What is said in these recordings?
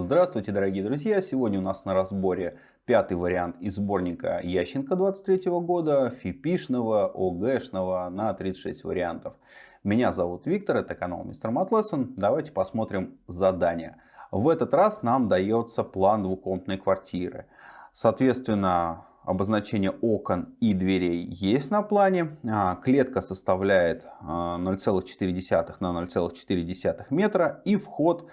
Здравствуйте, дорогие друзья! Сегодня у нас на разборе пятый вариант из сборника Ященко 23 года, фипишного, ОГшного на 36 вариантов. Меня зовут Виктор, это канал Мистер Матлессон. Давайте посмотрим задание. В этот раз нам дается план двухкомнатной квартиры. Соответственно, обозначение окон и дверей есть на плане. А, клетка составляет 0,4 а, на 0,4 метра и вход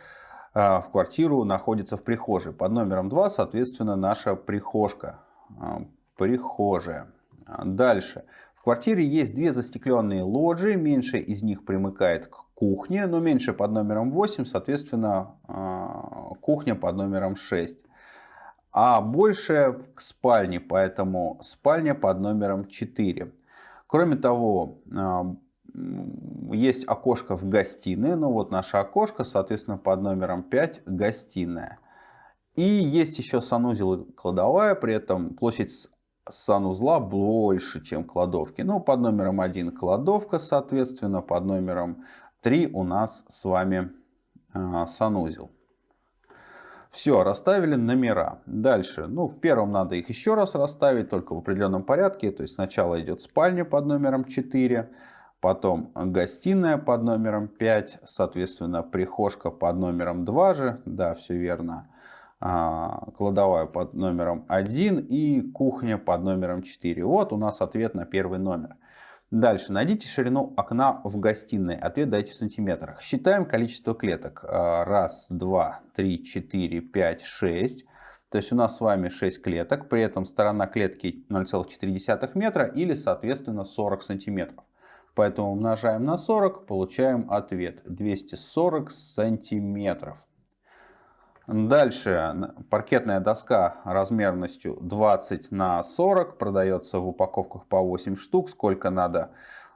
в квартиру находится в прихожей. Под номером 2, соответственно, наша прихожка. А, прихожая. А, дальше. В квартире есть две застекленные лоджии. Меньшая из них примыкает к кухне, но меньше под номером 8, соответственно, кухня под номером 6. А большая к спальне, поэтому спальня под номером 4. Кроме того, есть окошко в гостиной. Ну вот наше окошко, соответственно, под номером 5 гостиная. И есть еще санузел и кладовая, при этом площадь санузла больше, чем кладовки. Ну, под номером 1 кладовка, соответственно, под номером 3 у нас с вами э, санузел. Все, расставили номера. Дальше, ну, в первом надо их еще раз расставить, только в определенном порядке. То есть сначала идет спальня под номером 4, Потом гостиная под номером 5, соответственно, прихожка под номером 2 же, да, все верно. А, кладовая под номером 1 и кухня под номером 4. Вот у нас ответ на первый номер. Дальше. Найдите ширину окна в гостиной. Ответ дайте в сантиметрах. Считаем количество клеток. А, раз, два, три, четыре, пять, шесть. То есть у нас с вами 6 клеток. При этом сторона клетки 0,4 метра или, соответственно, 40 сантиметров. Поэтому умножаем на 40, получаем ответ 240 сантиметров. Дальше паркетная доска размерностью 20 на 40 продается в упаковках по 8 штук. Сколько надо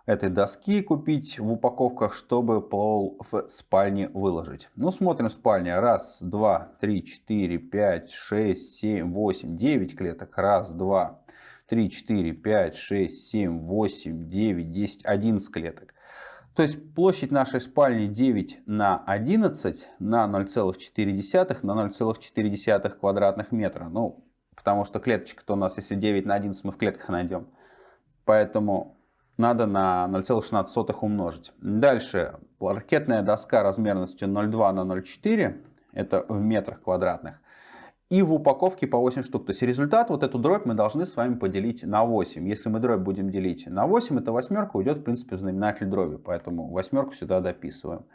этой доски купить в упаковках, чтобы пол в спальне выложить. Ну, смотрим спальня. Раз, два, три, четыре, пять, шесть, семь, восемь, девять клеток. Раз, два, 3, 4, 5, 6, 7, 8, 9, 10, 11 клеток. То есть площадь нашей спальни 9 на 11 на 0,4 на 0,4 квадратных метра. Ну, потому что клеточка-то у нас, если 9 на 11, мы в клетках найдем. Поэтому надо на 0,16 умножить. Дальше, паркетная доска размерностью 0,2 на 0,4, это в метрах квадратных и в упаковке по 8 штук. То есть результат, вот эту дробь мы должны с вами поделить на 8. Если мы дробь будем делить на 8, эта восьмерка уйдет в принципе в знаменатель дроби. Поэтому восьмерку сюда дописываем.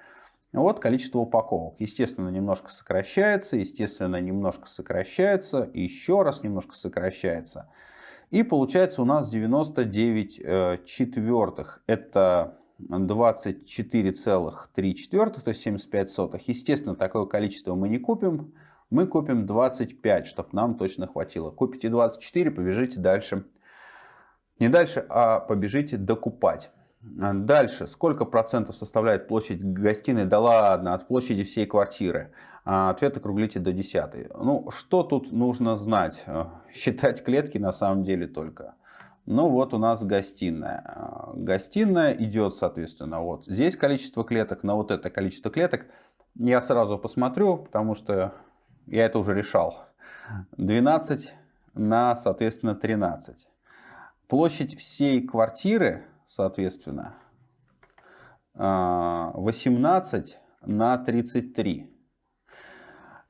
Вот количество упаковок. Естественно, немножко сокращается, естественно, немножко сокращается, еще раз немножко сокращается. И получается у нас 99 э, четвертых. Это 24,3 четвертых, то есть 75 сотых. Естественно, такое количество мы не купим мы купим 25, чтобы нам точно хватило. Купите 24, побежите дальше. Не дальше, а побежите докупать. Дальше, сколько процентов составляет площадь гостиной? Да ладно, от площади всей квартиры. А, ответ округлите до десятой. Ну, что тут нужно знать? Э, считать клетки на самом деле только. Ну, вот у нас гостиная. А, гостиная идет, соответственно, вот здесь количество клеток, на вот это количество клеток. Я сразу посмотрю, потому что я это уже решал. 12 на, соответственно, 13. Площадь всей квартиры, соответственно, 18 а, на 33.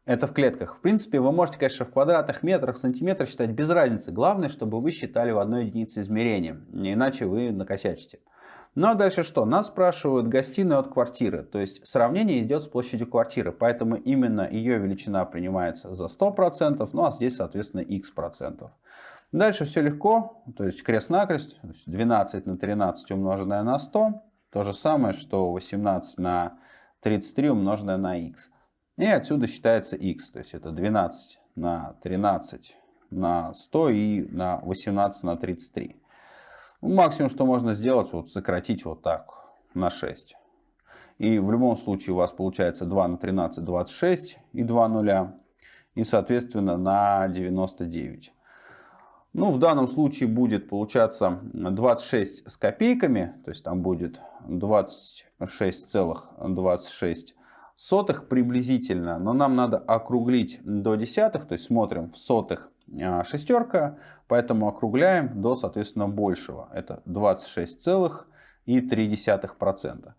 Это в клетках. В принципе, вы можете, конечно, в квадратах, метрах, сантиметрах считать без разницы. Главное, чтобы вы считали в одной единице измерения. Иначе вы накосячите. Ну а дальше что? Нас спрашивают гостиную от квартиры. То есть сравнение идет с площадью квартиры. Поэтому именно ее величина принимается за 100%. Ну а здесь, соответственно, x процентов. Дальше все легко. То есть крест-накрест. 12 на 13 умноженное на 100. То же самое, что 18 на 33 умноженное на x. И отсюда считается x. То есть это 12 на 13 на 100 и на 18 на 33. Максимум, что можно сделать, вот сократить вот так на 6. И в любом случае у вас получается 2 на 13, 26 и 2 нуля. И соответственно на 99. Ну, в данном случае будет получаться 26 с копейками. То есть там будет 26,26 26 сотых приблизительно, но нам надо округлить до десятых, то есть смотрим в сотых шестерка, поэтому округляем до, соответственно, большего. Это 26,3%.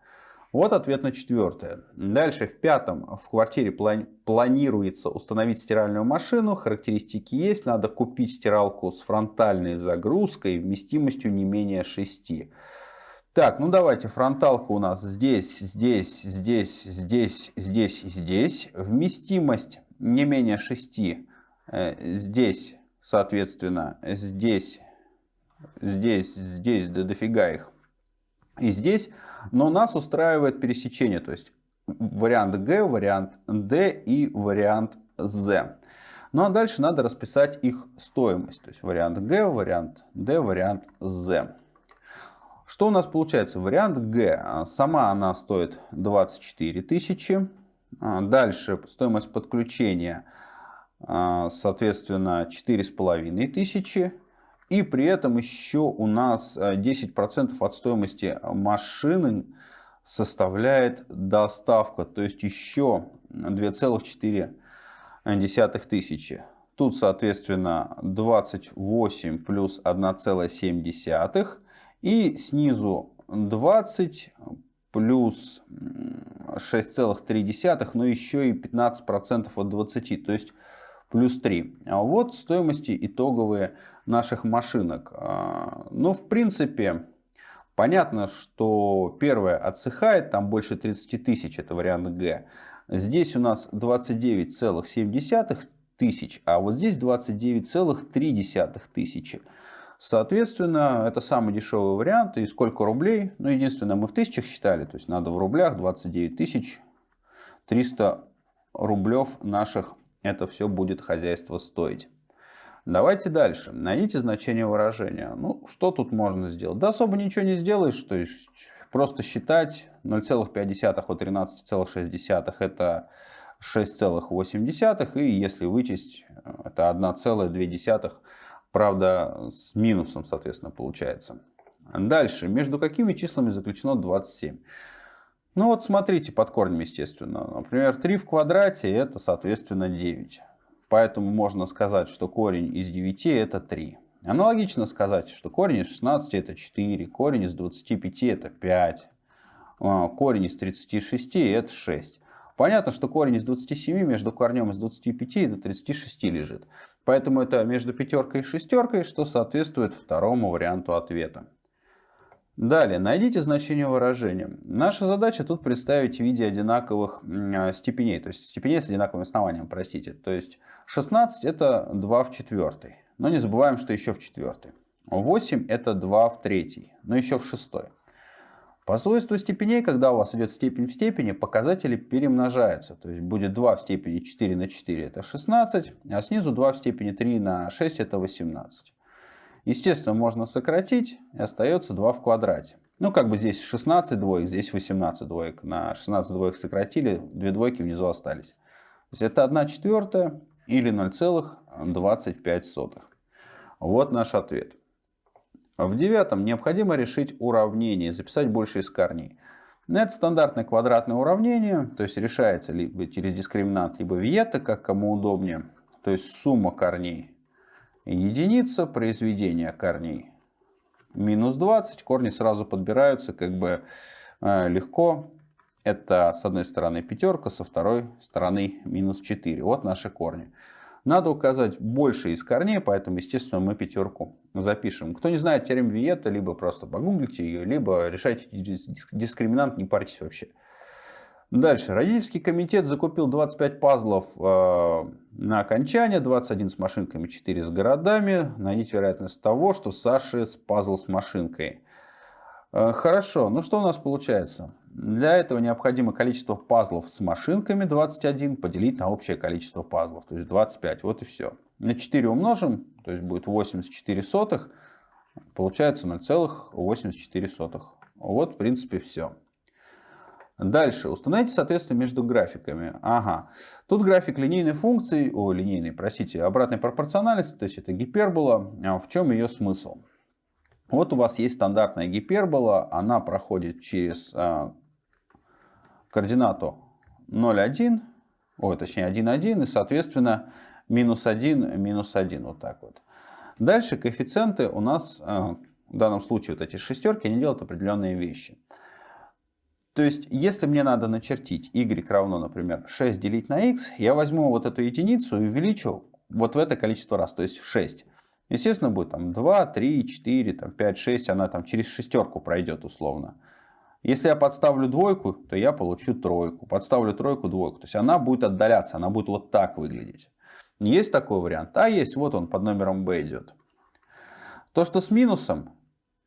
Вот ответ на четвертое. Дальше в пятом в квартире планируется установить стиральную машину. Характеристики есть. Надо купить стиралку с фронтальной загрузкой вместимостью не менее 6. Так, ну давайте, фронталка у нас здесь, здесь, здесь, здесь, здесь здесь. Вместимость не менее 6 э, здесь, соответственно, здесь, здесь, здесь, да дофига их. И здесь, но нас устраивает пересечение, то есть вариант Г, вариант D и вариант Z. Ну а дальше надо расписать их стоимость, то есть вариант Г, вариант D, вариант Z. Что у нас получается? Вариант Г. Сама она стоит 24 тысячи. А, дальше стоимость подключения, а, соответственно, 4,5 тысячи. И при этом еще у нас 10% от стоимости машины составляет доставка. То есть еще 2,4 тысячи. Тут, соответственно, 28 плюс 1,7 и снизу 20 плюс 6,3, но еще и 15% от 20, то есть плюс 3. А вот стоимости итоговые наших машинок. А, ну, в принципе, понятно, что первое отсыхает, там больше 30 тысяч, это вариант Г. Здесь у нас 29,7 тысяч, а вот здесь 29,3 тысячи. Соответственно, это самый дешевый вариант. И сколько рублей? Ну, единственное, мы в тысячах считали. То есть, надо в рублях 29 тысяч 300 рублев наших это все будет хозяйство стоить. Давайте дальше. Найдите значение выражения. Ну, что тут можно сделать? Да особо ничего не сделаешь. То есть, просто считать 0,5 от 13,6 это 6,8. И если вычесть, это 1,2 Правда, с минусом, соответственно, получается. Дальше. Между какими числами заключено 27? Ну вот смотрите под корнем, естественно. Например, 3 в квадрате это, соответственно, 9. Поэтому можно сказать, что корень из 9 это 3. Аналогично сказать, что корень из 16 это 4, корень из 25 это 5, а, корень из 36 это 6. Понятно, что корень из 27 между корнем из 25 и до 36 лежит. Поэтому это между пятеркой и шестеркой, что соответствует второму варианту ответа. Далее, найдите значение выражения. Наша задача тут представить в виде одинаковых а, степеней, то есть степеней с одинаковым основанием, простите. То есть 16 это 2 в четвертой, но не забываем, что еще в четвертой. 8 это 2 в третьей, но еще в шестой. По свойству степеней, когда у вас идет степень в степени, показатели перемножаются. То есть будет 2 в степени 4 на 4 это 16, а снизу 2 в степени 3 на 6 это 18. Естественно, можно сократить, и остается 2 в квадрате. Ну, как бы здесь 16 двоек, здесь 18 двоек. На 16 двоек сократили, 2 двойки внизу остались. То есть это 1 четвертая или 0,25. Вот наш ответ. В девятом необходимо решить уравнение, записать больше из корней. Это стандартное квадратное уравнение, то есть решается либо через дискриминант, либо виета, как кому удобнее. То есть сумма корней единица, произведение корней минус 20. Корни сразу подбираются как бы э, легко. Это с одной стороны пятерка, со второй стороны минус 4. Вот наши корни. Надо указать больше из корней, поэтому, естественно, мы пятерку запишем. Кто не знает теорему Виета, либо просто погуглите ее, либо решайте дискриминант, не парьтесь вообще. Дальше. Родительский комитет закупил 25 пазлов э, на окончание, 21 с машинками, 4 с городами. Найдите вероятность того, что Саши с пазл с машинкой. Э, хорошо, ну что у нас получается? Для этого необходимо количество пазлов с машинками 21 поделить на общее количество пазлов, то есть 25. Вот и все. На 4 умножим, то есть будет 84 сотых, получается 0,84. Вот в принципе все. Дальше. Установите соответствие между графиками. Ага. Тут график линейной функции, о, линейной, простите, обратной пропорциональности, то есть это гипербола. А в чем ее смысл? Вот у вас есть стандартная гипербола, она проходит через а, координату 0,1, ой, точнее 1,1 и, соответственно, минус 1, минус 1, вот так вот. Дальше коэффициенты у нас, э, в данном случае вот эти шестерки, они делают определенные вещи. То есть, если мне надо начертить y равно, например, 6 делить на x, я возьму вот эту единицу и увеличу вот в это количество раз, то есть в 6. Естественно, будет там 2, 3, 4, там 5, 6, она там через шестерку пройдет условно. Если я подставлю двойку, то я получу тройку. Подставлю тройку, двойку. То есть она будет отдаляться, она будет вот так выглядеть. Есть такой вариант? А есть, вот он под номером b идет. То, что с минусом,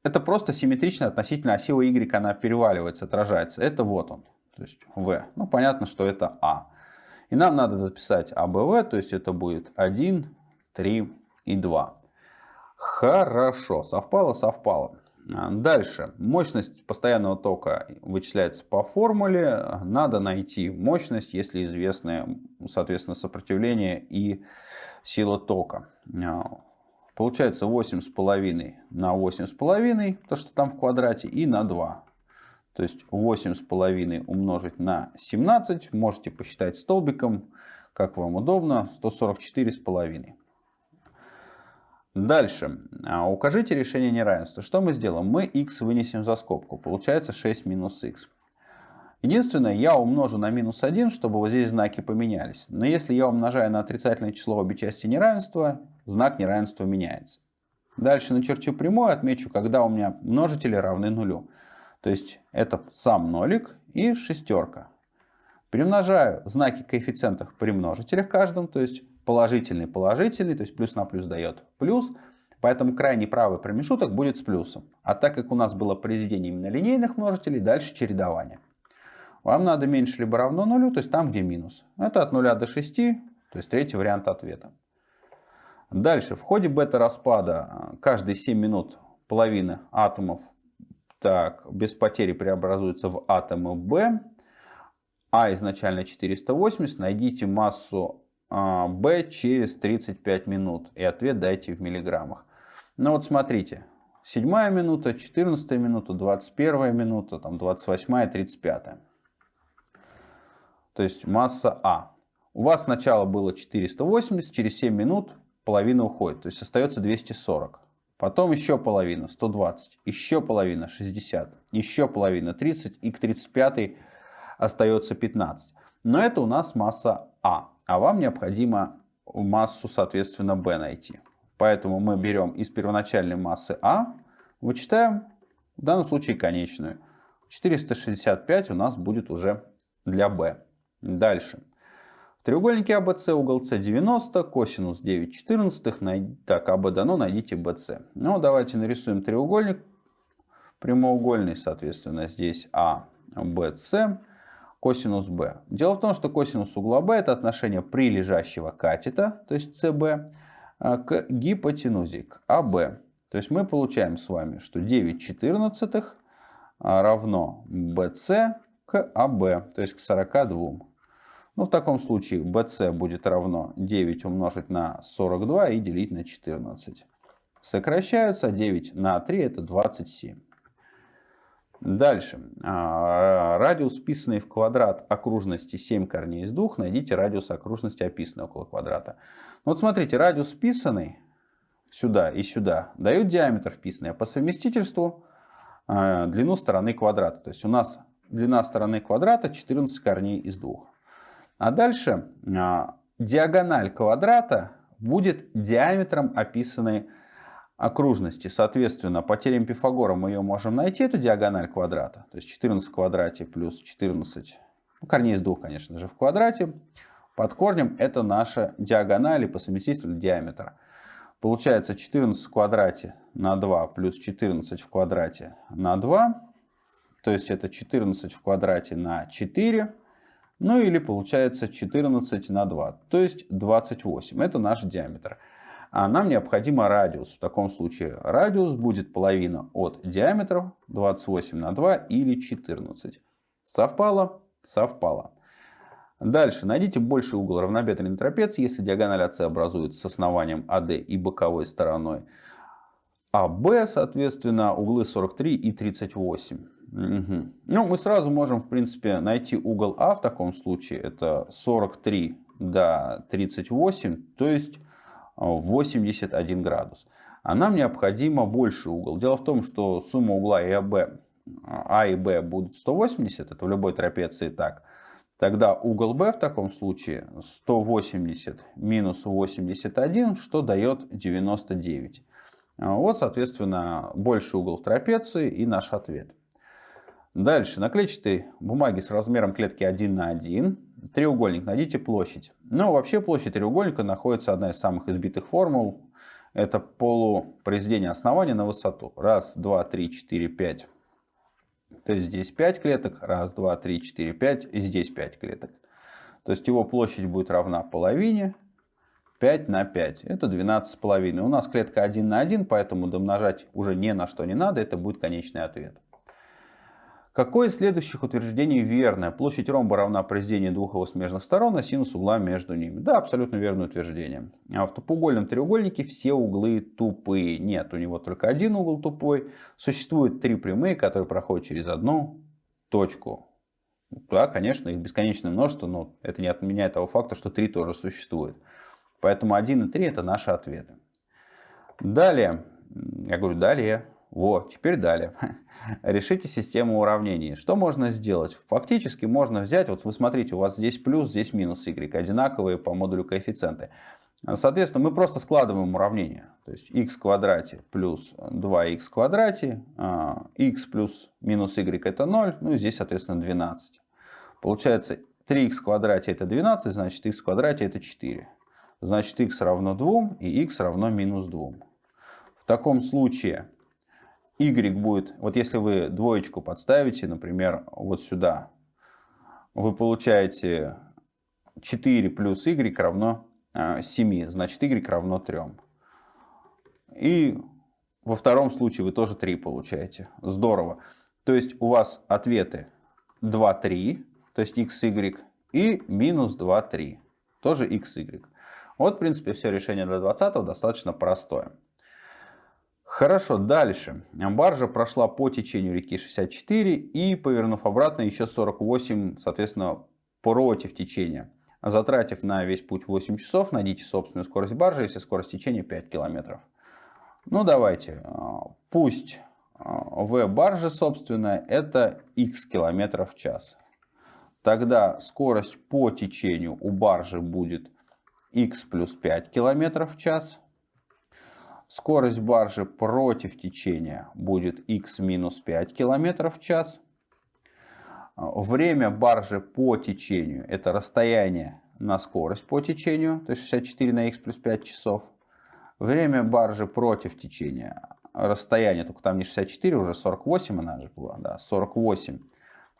это просто симметрично относительно оси y, она переваливается, отражается. Это вот он, то есть v. Ну, понятно, что это а. И нам надо записать АБВ, то есть это будет 1, 3 и 2. Хорошо, совпало, совпало. Дальше. Мощность постоянного тока вычисляется по формуле. Надо найти мощность, если известны, соответственно, сопротивление и сила тока. Получается 8,5 на 8,5, то что там в квадрате, и на 2. То есть 8,5 умножить на 17, можете посчитать столбиком, как вам удобно, 144,5. Дальше. А, укажите решение неравенства. Что мы сделаем? Мы x вынесем за скобку. Получается 6 минус x. Единственное, я умножу на минус 1, чтобы вот здесь знаки поменялись. Но если я умножаю на отрицательное число обе части неравенства, знак неравенства меняется. Дальше начерчу прямую, отмечу, когда у меня множители равны нулю. То есть это сам нолик и шестерка. Перемножаю знаки коэффициентов при множителях каждом, то есть положительный, положительный, то есть плюс на плюс дает плюс. Поэтому крайний правый промежуток будет с плюсом. А так как у нас было произведение именно линейных множителей, дальше чередование. Вам надо меньше либо равно нулю, то есть там, где минус. Это от 0 до 6, то есть третий вариант ответа. Дальше, в ходе бета-распада каждые 7 минут половина атомов так, без потери преобразуются в атомы B. А изначально 480. Найдите массу b через 35 минут. И ответ дайте в миллиграммах. Ну вот смотрите. 7 минута, 14 минута, 21 минута, там 28 и 35. То есть масса А. У вас сначала было 480, через 7 минут половина уходит. То есть остается 240. Потом еще половина 120, еще половина 60, еще половина 30 и к 35 остается 15. Но это у нас масса А а вам необходимо массу, соответственно, b найти. Поэтому мы берем из первоначальной массы А, вычитаем, в данном случае конечную. 465 у нас будет уже для b. Дальше. Треугольнике ABC угол С 90, косинус 9 четырнадцатых. Так, АБ дано, найдите BC. Ну, давайте нарисуем треугольник прямоугольный, соответственно, здесь А, BC косинус b. Дело в том, что косинус угла b это отношение прилежащего катета, то есть cb, а, к гипотенузе, к AB. То есть мы получаем с вами, что 9 четырнадцатых а, равно BC к AB, то есть к 42. Ну, в таком случае BC будет равно 9 умножить на 42 и делить на 14. Сокращаются 9 на 3 это 27. Дальше. А, радиус, вписанный в квадрат окружности 7 корней из 2, найдите радиус окружности, описанный около квадрата. Ну вот смотрите, радиус вписанный сюда и сюда дают диаметр вписанный, а по совместительству а, длину стороны квадрата. То есть у нас длина стороны квадрата 14 корней из 2. А дальше а, диагональ квадрата будет диаметром описанной окружности. Соответственно, по теореме Пифагора мы ее можем найти, эту диагональ квадрата. То есть 14 в квадрате плюс 14, ну, корней из двух, конечно же, в квадрате. Под корнем это наша диагональ и по совместительству диаметра. Получается 14 в квадрате на 2 плюс 14 в квадрате на 2. То есть это 14 в квадрате на 4. Ну или получается 14 на 2, то есть 28. Это наш диаметр а нам необходимо радиус. В таком случае радиус будет половина от диаметра 28 на 2 или 14. Совпало? Совпало. Дальше. Найдите больший угол равнобедренной трапеции, если диагональ АС образуется с основанием АД и боковой стороной. А Б, соответственно, углы 43 и 38. Угу. Ну, мы сразу можем, в принципе, найти угол А в таком случае. Это 43 до 38, то есть 81 градус. А нам необходимо больше угол. Дело в том, что сумма угла и АБ, А и Б будут 180, это в любой трапеции так. Тогда угол B в таком случае 180 минус 81, что дает 99. Вот, соответственно, больший угол в трапеции и наш ответ. Дальше, на клетчатой бумаге с размером клетки 1 на 1, треугольник, найдите площадь. Ну, вообще площадь треугольника находится одна из самых избитых формул. Это полупроизведение основания на высоту. Раз, два, три, четыре, пять. То есть здесь 5 клеток. Раз, два, три, четыре, пять. И здесь 5 клеток. То есть его площадь будет равна половине. 5 на 5. Это 12,5. У нас клетка 1 на 1, поэтому домножать уже ни на что не надо. Это будет конечный ответ. Какое из следующих утверждений верное? Площадь ромба равна произведению двух его смежных сторон, а синус угла между ними. Да, абсолютно верное утверждение. А в тупоугольном треугольнике все углы тупые. Нет, у него только один угол тупой. Существует три прямые, которые проходят через одну точку. Да, конечно, их бесконечное множество, но это не отменяет того факта, что три тоже существует. Поэтому 1 и 3 это наши ответы. Далее, я говорю далее, вот, теперь далее. Решите систему уравнений. Что можно сделать? Фактически можно взять, вот вы смотрите, у вас здесь плюс, здесь минус y, одинаковые по модулю коэффициенты. Соответственно, мы просто складываем уравнение. То есть x квадрате плюс 2x в квадрате, x а, плюс минус y это 0, ну и здесь, соответственно, 12. Получается 3x в квадрате это 12, значит x квадрате это 4. Значит x равно 2 и x равно минус 2. В таком случае y будет, вот если вы двоечку подставите, например, вот сюда, вы получаете 4 плюс y равно 7, а, значит y равно 3. И во втором случае вы тоже 3 получаете. Здорово. То есть у вас ответы 2, 3, то есть x, y, и минус 2, 3, тоже x, y. Вот, в принципе, все решение для 20 достаточно простое. Хорошо, дальше. Баржа прошла по течению реки 64 и, повернув обратно, еще 48, соответственно, против течения. Затратив на весь путь 8 часов, найдите собственную скорость баржи, если скорость течения 5 километров. Ну, давайте. Пусть v баржи, собственно, это x километров в час. Тогда скорость по течению у баржи будет x плюс 5 километров в час. Скорость баржи против течения будет x минус 5 км в час. Время баржи по течению – это расстояние на скорость по течению, то есть 64 на x плюс 5 часов. Время баржи против течения, расстояние, только там не 64, уже 48 она же была, да, 48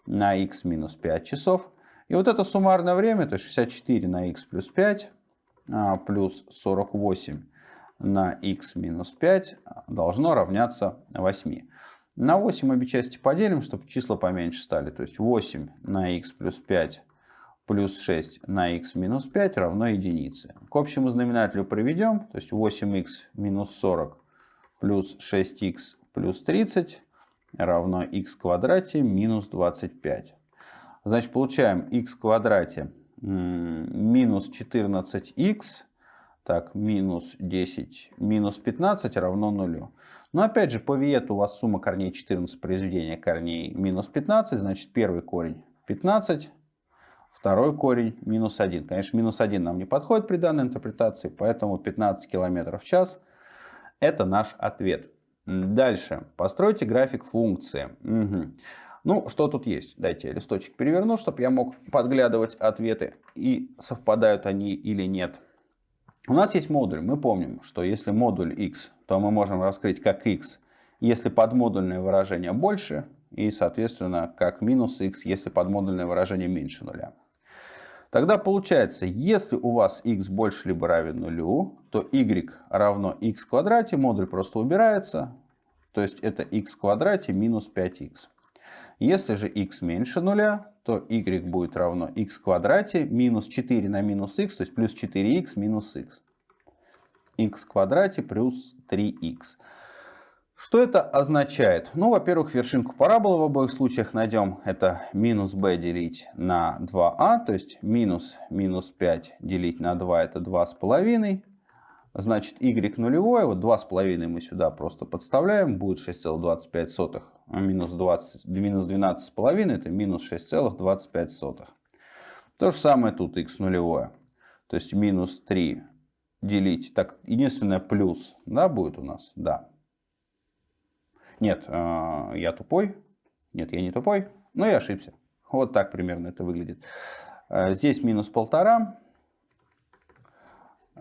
на x минус 5 часов. И вот это суммарное время, то есть 64 на x плюс 5 а, плюс 48 на x минус 5 должно равняться 8. На 8 обе части поделим, чтобы числа поменьше стали. То есть 8 на x плюс 5 плюс 6 на x минус 5 равно единице. К общему знаменателю проведем. То есть 8x минус 40 плюс 6x плюс 30 равно в квадрате минус 25. Значит, получаем в квадрате минус 14x так, минус 10, минус 15 равно нулю. Но опять же, по виету у вас сумма корней 14 произведения корней минус 15, значит первый корень 15, второй корень минус 1. Конечно, минус 1 нам не подходит при данной интерпретации, поэтому 15 км в час это наш ответ. Дальше. Постройте график функции. Угу. Ну, что тут есть? Дайте я листочек переверну, чтобы я мог подглядывать ответы и совпадают они или нет. У нас есть модуль. Мы помним, что если модуль x, то мы можем раскрыть как x, если подмодульное выражение больше, и, соответственно, как минус x, если подмодульное выражение меньше нуля. Тогда получается, если у вас x больше либо равен нулю, то y равно x в квадрате, модуль просто убирается, то есть это x в квадрате минус 5x. Если же x меньше нуля, то y будет равно x квадрате минус 4 на минус x, то есть плюс 4x минус x. x квадрате плюс 3x. Что это означает? Ну, во-первых, вершинку параболы в обоих случаях найдем. Это минус b делить на 2а, то есть минус минус 5 делить на 2 это 2,5. Значит, y нулевое, вот 2,5 мы сюда просто подставляем, будет 6,25. А минус, 20, минус 12,5 это минус 6,25. То же самое тут x нулевое. То есть минус 3 делить, так, единственное плюс, да, будет у нас, да. Нет, э, я тупой. Нет, я не тупой, но я ошибся. Вот так примерно это выглядит. Э, здесь минус полтора.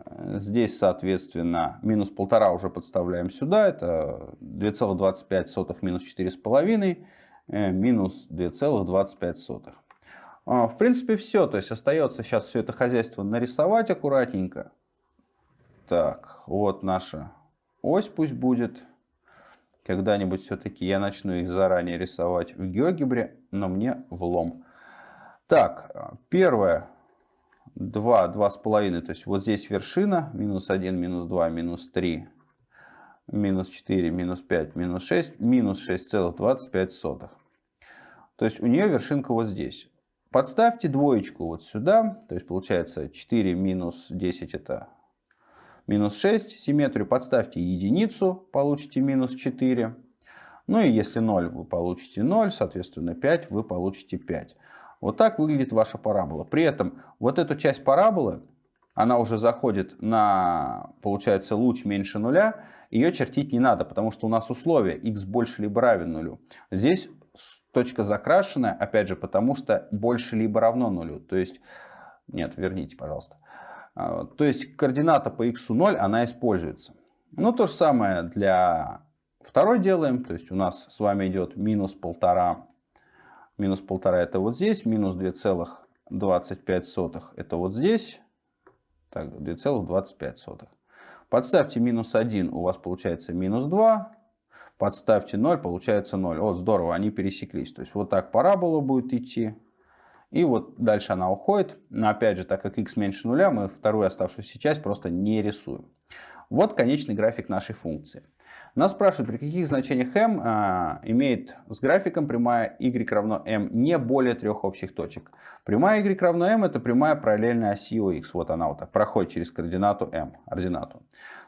Э, здесь, соответственно, минус полтора уже подставляем сюда. Это 2,25 минус 4,5 минус 2,25. В принципе, все. То есть остается сейчас все это хозяйство нарисовать аккуратненько. Так, вот наша ось пусть будет. Когда-нибудь все-таки я начну их заранее рисовать в геогебре, но мне влом. Так, первое. 2, 2,5. То есть вот здесь вершина. Минус 1, минус 2, минус 3, минус 4, минус 5, минус 6, минус 6,25. То есть у нее вершинка вот здесь. Подставьте двоечку вот сюда. То есть получается 4 минус 10 это минус 6. Симметрию подставьте единицу, получите минус 4. Ну и если 0, вы получите 0, соответственно 5, вы получите 5. Вот так выглядит ваша парабола. При этом вот эту часть параболы, она уже заходит на, получается, луч меньше нуля. Ее чертить не надо, потому что у нас условие x больше либо равен нулю. Здесь точка закрашенная, опять же, потому что больше либо равно нулю. То есть, нет, верните, пожалуйста. А, то есть координата по x 0, она используется. Ну, то же самое для второй делаем. То есть у нас с вами идет минус полтора. Минус полтора это вот здесь. Минус 2,25 это вот здесь. Так, 2,25. Подставьте минус 1, у вас получается минус 2. Подставьте 0, получается 0. Вот здорово, они пересеклись. То есть вот так парабола будет идти. И вот дальше она уходит. Но опять же, так как x меньше нуля, мы вторую оставшуюся часть просто не рисуем. Вот конечный график нашей функции. Нас спрашивают, при каких значениях m а, имеет с графиком прямая y равно m не более трех общих точек. Прямая y равно m это прямая параллельная оси x. Вот она вот так проходит через координату m, ординату.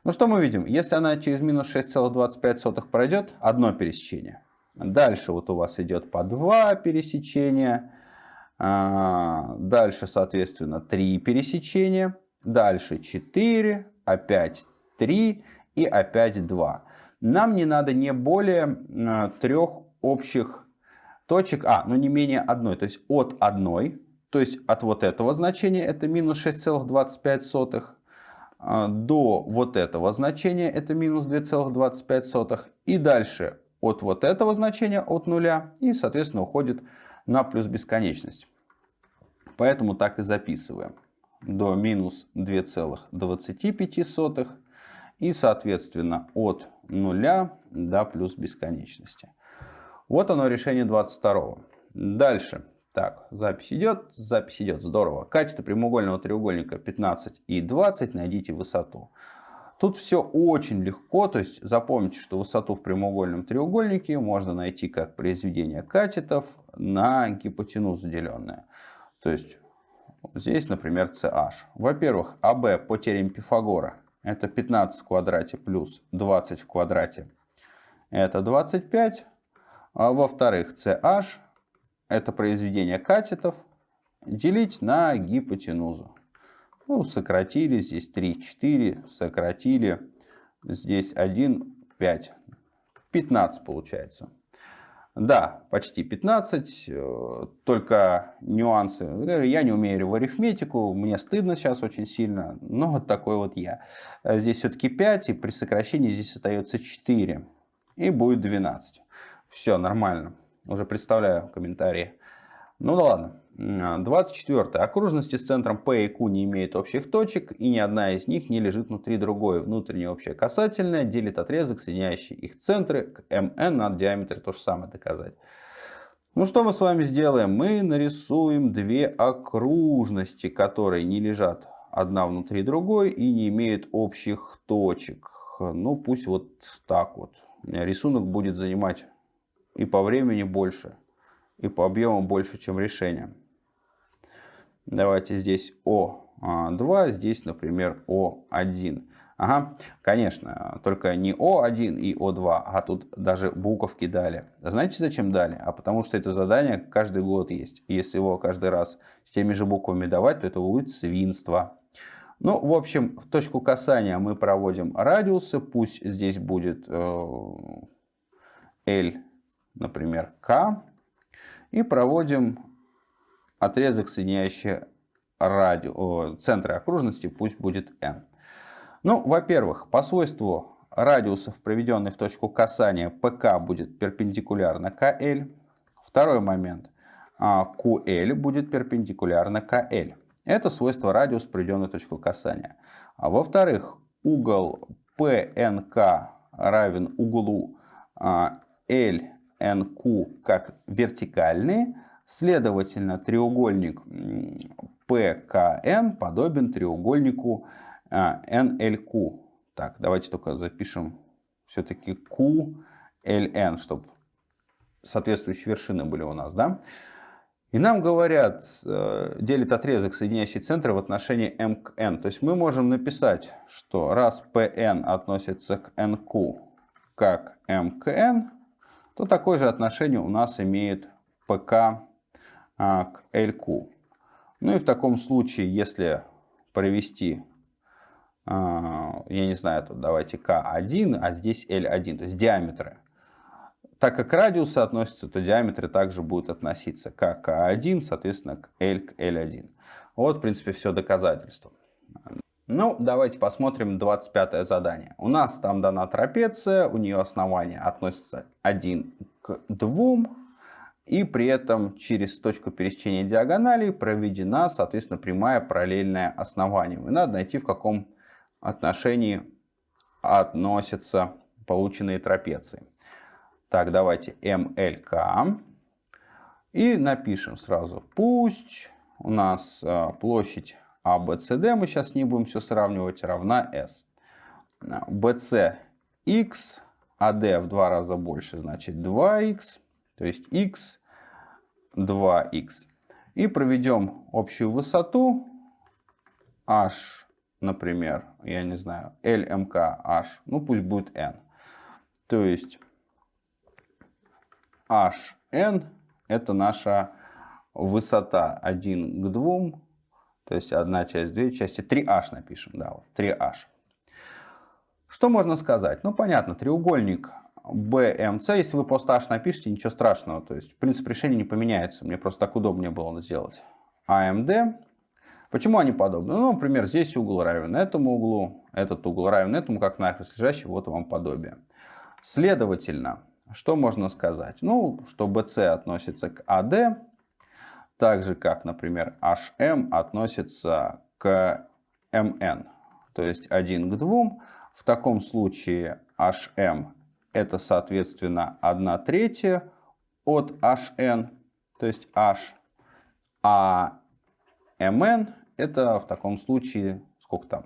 Ну что мы видим? Если она через минус 6,25 пройдет, одно пересечение. Дальше вот у вас идет по два пересечения. А, дальше, соответственно, 3 пересечения. Дальше 4, опять 3 и опять 2. Нам не надо не более а, трех общих точек, а, ну не менее одной, то есть от одной, то есть от вот этого значения, это минус 6,25, а, до вот этого значения, это минус 2,25, и дальше от вот этого значения, от нуля, и, соответственно, уходит на плюс бесконечность. Поэтому так и записываем. До минус 2,25 и, соответственно, от нуля до плюс бесконечности. Вот оно решение 22. Дальше. Так, запись идет, запись идет, здорово. Катета прямоугольного треугольника 15 и 20, найдите высоту. Тут все очень легко, то есть запомните, что высоту в прямоугольном треугольнике можно найти как произведение катетов на гипотенузу деленное. То есть здесь, например, CH. Во-первых, АБ по теореме Пифагора это 15 в квадрате плюс 20 в квадрате. Это 25. А во-вторых, CH это произведение катетов делить на гипотенузу. Ну, сократили, здесь 3, 4, сократили, здесь 1, 5. 15 получается. Да, почти 15, э, только нюансы. Я не умею в арифметику, мне стыдно сейчас очень сильно, но вот такой вот я. Здесь все-таки 5, и при сокращении здесь остается 4, и будет 12. Все, нормально. Уже представляю комментарии. Ну да ладно. 24. Окружности с центром P и Q не имеют общих точек, и ни одна из них не лежит внутри другой. Внутренняя общая касательная делит отрезок, соединяющий их центры, к MN надо диаметр то же самое доказать. Ну что мы с вами сделаем? Мы нарисуем две окружности, которые не лежат одна внутри другой и не имеют общих точек. Ну пусть вот так вот. рисунок будет занимать и по времени больше, и по объему больше, чем решение. Давайте здесь О2, здесь, например, О1. Ага, конечно, только не О1 и О2, а тут даже буковки дали. Знаете, зачем дали? А потому что это задание каждый год есть. если его каждый раз с теми же буквами давать, то это будет свинство. Ну, в общем, в точку касания мы проводим радиусы. Пусть здесь будет э, L, например, K. И проводим отрезок, соединяющий радио, центры окружности, пусть будет N. Ну, во-первых, по свойству радиусов, проведенный в точку касания, ПК будет перпендикулярно KL. Второй момент. QL а, будет перпендикулярно KL. Это свойство радиус, проведенный в точку касания. А во-вторых, угол PNK равен углу LNQ а, как вертикальный. Следовательно, треугольник PKN подобен треугольнику а, NLQ. Так, давайте только запишем все-таки QLN, чтобы соответствующие вершины были у нас, да? И нам говорят, э, делит отрезок, соединяющий центры в отношении m к n. То есть мы можем написать, что раз Pn относится к nq как n, то такое же отношение у нас имеет pk к lq. Ну и в таком случае, если провести а, я не знаю, тут давайте К1, а здесь L1, то есть диаметры. Так как радиусы относятся, то диаметры также будут относиться к К1, соответственно, к L к L1. Вот, в принципе, все доказательство. Ну, давайте посмотрим 25 задание. У нас там дана трапеция, у нее основание относится 1 к 2, и при этом через точку пересечения диагоналей проведена, соответственно, прямая параллельная основанию. И надо найти, в каком отношении относятся полученные трапеции. Так, давайте МЛК. И напишем сразу, пусть у нас а, площадь ABCD, мы сейчас не будем все сравнивать, равна S. BC x, AD в два раза больше, значит 2x, то есть x, 2x. И проведем общую высоту h например, я не знаю, LMKH, ну пусть будет N. То есть HN это наша высота 1 к 2, то есть одна часть, две части, 3H напишем, да, вот 3H. Что можно сказать? Ну, понятно, треугольник BMC, если вы просто H напишите, ничего страшного, то есть принцип решения не поменяется, мне просто так удобнее было сделать. AMD Почему они подобны? Ну, например, здесь угол равен этому углу, этот угол равен этому, как нахрест лежащий, вот вам подобие. Следовательно, что можно сказать? Ну, что BC относится к AD, так же, как, например, HM относится к MN, то есть 1 к 2. В таком случае HM это, соответственно, 1 третья от HN, то есть H, а MN это в таком случае, сколько там?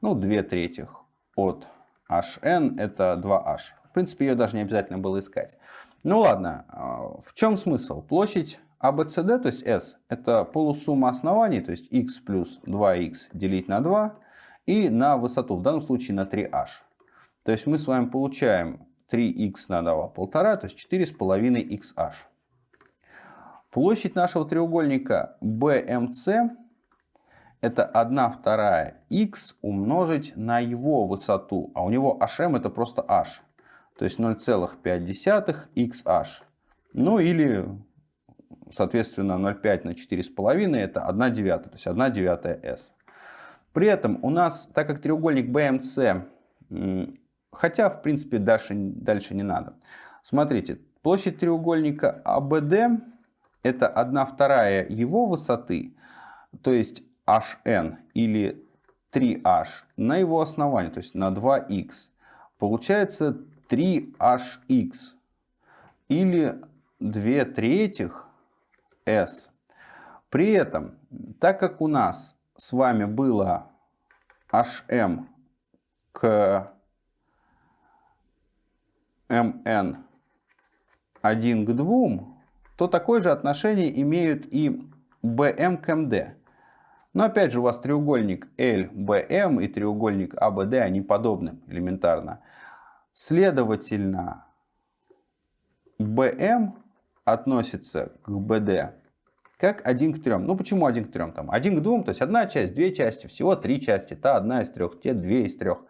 Ну, 2 третьих от HN, это 2H. В принципе, ее даже не обязательно было искать. Ну ладно, а, в чем смысл? Площадь ABCD, то есть S, это полусумма оснований, то есть x плюс 2x делить на 2, и на высоту, в данном случае на 3h. То есть мы с вами получаем 3x на 2, 1,5, то есть 4,5xh. Площадь нашего треугольника BMC это 1 вторая x умножить на его высоту. А у него hm это просто h. То есть 0,5 xh. Ну или, соответственно, 0,5 на 4,5 это 1 девятая. То есть 1 девятая s. При этом у нас, так как треугольник BMC, хотя в принципе дальше, дальше не надо. Смотрите, площадь треугольника ABD это 1 вторая его высоты. То есть hn или 3h на его основании, то есть на 2x, получается 3hx или 2 третьих s. При этом, так как у нас с вами было hm к mn 1 к 2, то такое же отношение имеют и bm к md. Но опять же у вас треугольник LBM и треугольник ABD, они подобны элементарно. Следовательно, BM относится к BD как 1 к 3. Ну почему 1 к 3? Там 1 к 2, то есть одна часть, две части, всего три части. Та одна из трех, те две из трех.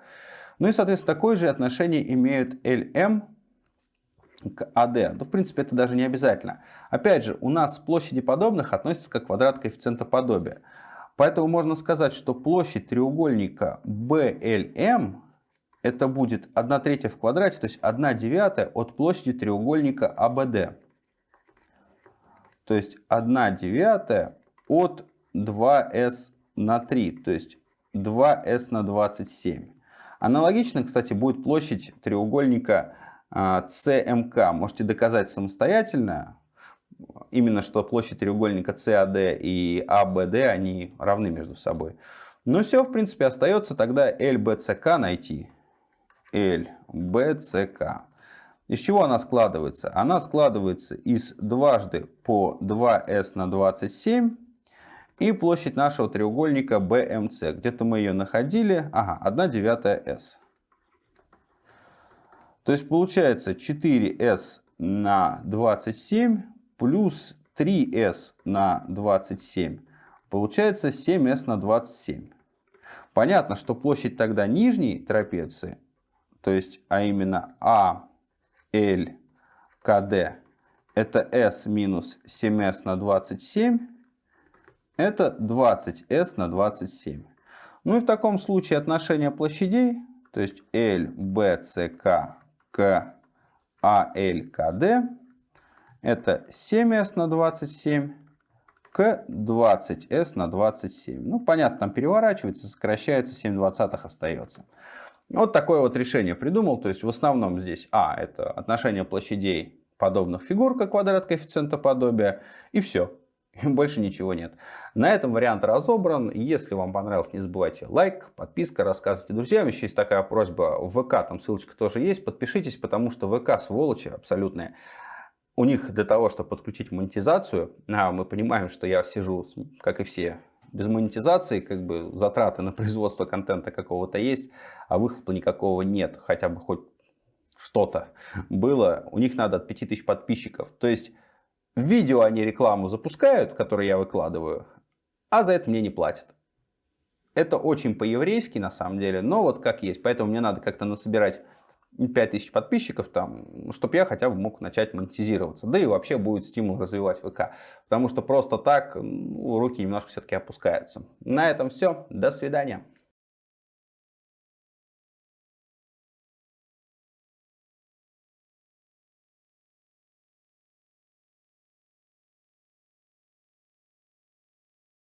Ну и, соответственно, такое же отношение имеют LM к AD. Ну, в принципе, это даже не обязательно. Опять же, у нас площади подобных относятся к квадрат коэффициента подобия. Поэтому можно сказать, что площадь треугольника BLM это будет 1 третья в квадрате, то есть 1 девятая от площади треугольника ABD. То есть 1 девятая от 2s на 3, то есть 2s на 27. Аналогично, кстати, будет площадь треугольника CMK. А, Можете доказать самостоятельно, именно что площадь треугольника CAD и ABD, они равны между собой. Но все, в принципе, остается тогда LBCK найти. LBCK. Из чего она складывается? Она складывается из дважды по 2s на 27 и площадь нашего треугольника BMC. Где-то мы ее находили. Ага, 1 девятая s. То есть получается 4s на 27 плюс 3s на 27. Получается 7s на 27. Понятно, что площадь тогда нижней трапеции, то есть, а именно А, L, КД, это s минус 7s на 27, это 20s на 27. Ну и в таком случае отношение площадей, то есть LBCK к ALKD, это 7s на 27 к 20s на 27. Ну, понятно, там переворачивается, сокращается, 7 двадцатых остается. Вот такое вот решение придумал. То есть в основном здесь, а, это отношение площадей подобных фигур, как квадрат коэффициента подобия, и все. Больше ничего нет. На этом вариант разобран. Если вам понравилось, не забывайте лайк, подписка, рассказывайте друзьям. Еще есть такая просьба в ВК, там ссылочка тоже есть. Подпишитесь, потому что ВК сволочи абсолютные у них для того, чтобы подключить монетизацию, а мы понимаем, что я сижу, как и все, без монетизации, как бы затраты на производство контента какого-то есть, а выхлопа никакого нет, хотя бы хоть что-то было, у них надо от 5000 подписчиков. То есть в видео они рекламу запускают, которую я выкладываю, а за это мне не платят. Это очень по-еврейски на самом деле, но вот как есть. Поэтому мне надо как-то насобирать 5000 подписчиков, там, чтобы я хотя бы мог начать монетизироваться. Да и вообще будет стимул развивать ВК. Потому что просто так ну, руки немножко все-таки опускаются. На этом все. До свидания.